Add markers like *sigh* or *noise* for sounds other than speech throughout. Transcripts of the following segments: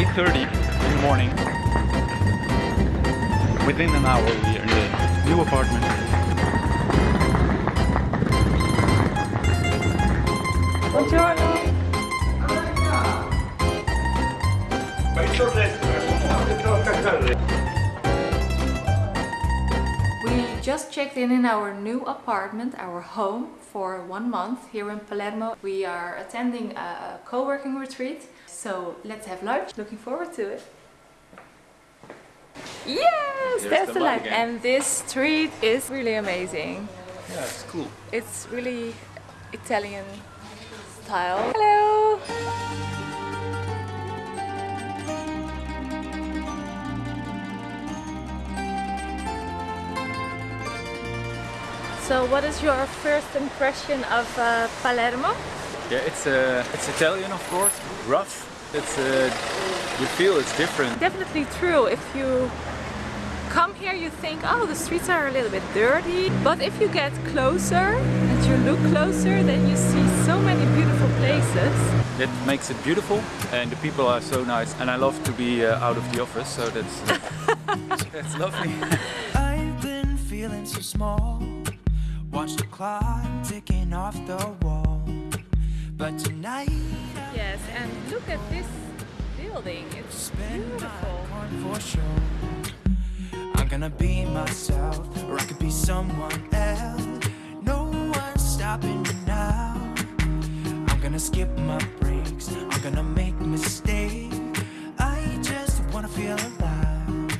8.30 in the morning. Within an hour we are in the new apartment. Buongiorno. We just checked in in our new apartment, our home, for one month here in Palermo. We are attending a co-working retreat, so let's have lunch. Looking forward to it. Yes, There's there's the the light light. And this street is really amazing. Yeah, it's cool. It's really Italian style. Hello! So what is your first impression of uh, Palermo? Yeah, it's uh, it's Italian of course, rough. It's uh, you feel it's different. Definitely true. If you come here you think, oh the streets are a little bit dirty. But if you get closer and you look closer then you see so many beautiful places. That makes it beautiful, and the people are so nice. And I love to be uh, out of the office, so that's *laughs* that's lovely. I've been feeling so small. Watch the clock ticking off the wall. But tonight Yes, and look at this building. It's beautiful. for sure. I'm gonna be myself, or I could be someone else. No one's stopping me now. I'm gonna skip my breaks. I'm gonna make mistakes. I just wanna feel alive.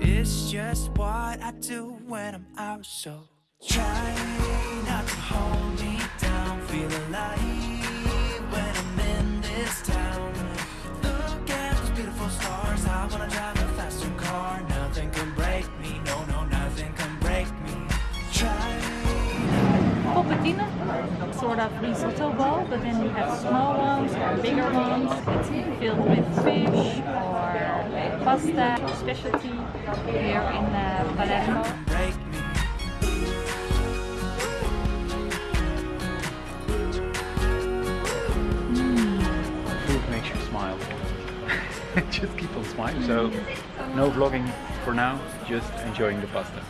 It's just what I do when I'm out. So try Sort of risotto bowl, but then you have small ones or bigger ones. It's filled with fish or pasta, specialty here in uh, Palermo. Smile. *laughs* just keep on smiling. So no vlogging for now, just enjoying the pasta.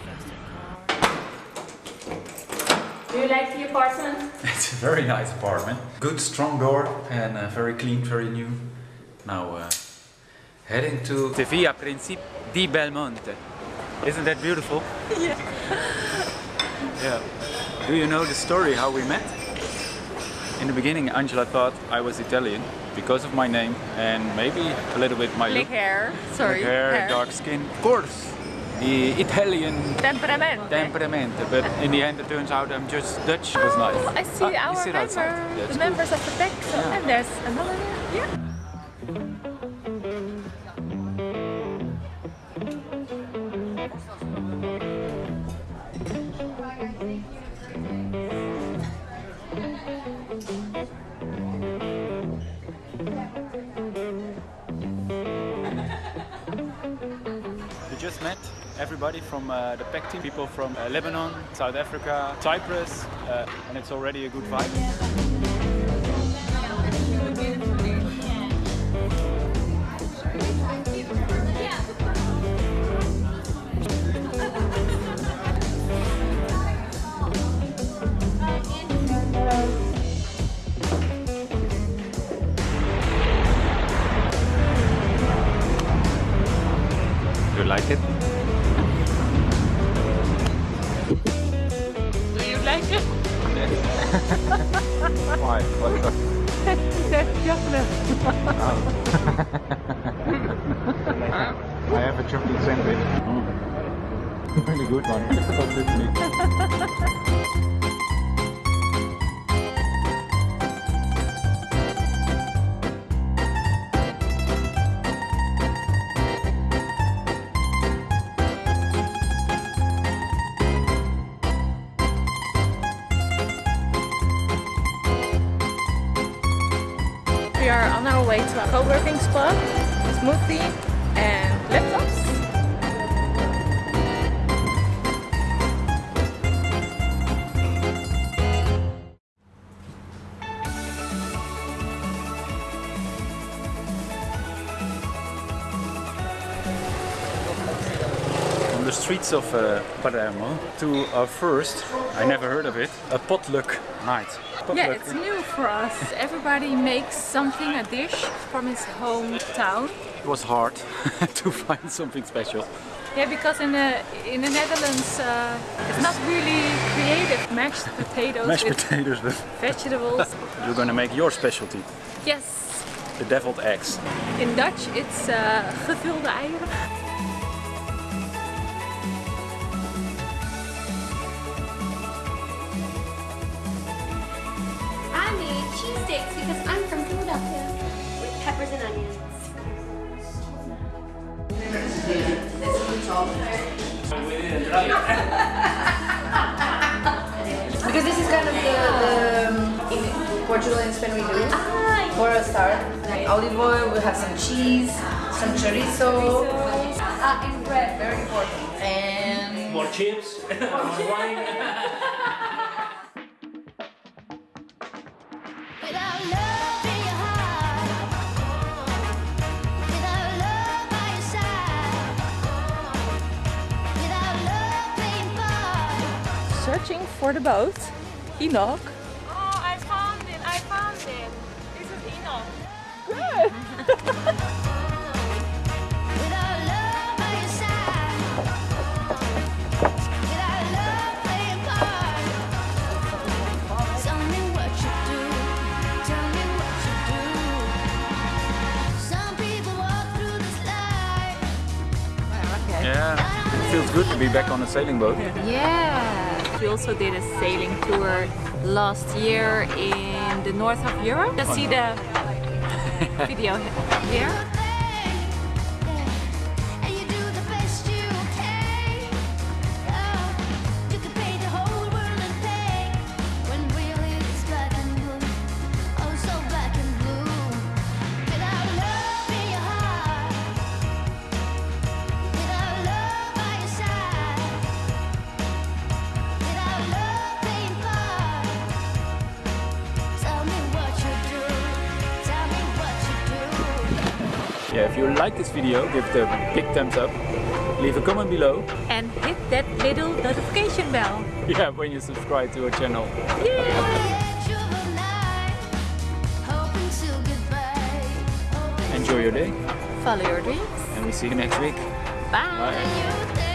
Do you like the apartment? *laughs* It's a very nice apartment. Good strong door and uh, very clean, very new. Now uh, heading to the Via Principe di Belmonte. Isn't that beautiful? *laughs* Yeah. *laughs* Yeah. Do you know the story how we met? In the beginning Angela thought I was Italian because of my name and maybe a little bit my look. hair. Sorry. hair, dark skin. Of course, the Italian Temperament. temperament. But in the end it turns out I'm just Dutch. It was nice. Oh, I see Ah, our member, outside. The cool. members of the pack. So, Yeah. And there's another. We just met everybody from uh, the PEC team, people from uh, Lebanon, South Africa, Cyprus, uh, and it's already a good vibe. Why? Up? I have a chocolate sandwich. really good one. we are on our way to a co-working club, smoothie and laptops. the streets of uh, Palermo to our first, I never heard of it, a potluck night. Yeah, it's new for us. Everybody makes something, a dish from his hometown. It was hard *laughs* to find something special. Yeah, because in the in the Netherlands, uh, it's not really creative. Mashed potatoes Mashed potatoes with vegetables. *laughs* You're gonna make your specialty, yes. the deviled eggs. In Dutch, it's uh, gevulde eieren. Because I'm from Philadelphia with peppers and onions. Because this is kind of the, the um, in Portugal and Spain we do for a start. like Olive oil, we have some cheese, some chorizo, Uh, and bread. very important. And More chips, *laughs* more wine. Searching for the boat. Enoch. Oh, I found it! I found it! This is Enoch. Without love by your side, without love playing part. Tell me what you do, tell me what you do. Some people walk through this life. Yeah, it feels good to be back on a sailing boat. *laughs* Yeah. We also did a sailing tour last year in the north of Europe. Just see the video *laughs* here. Yeah, if you like this video, give it a big thumbs up. Leave a comment below. And hit that little notification bell. *laughs* Yeah, when you subscribe to our channel. edge of a night, hoping to get by. Enjoy your day, Follow your dreams. and we see you next week. Bye. Bye.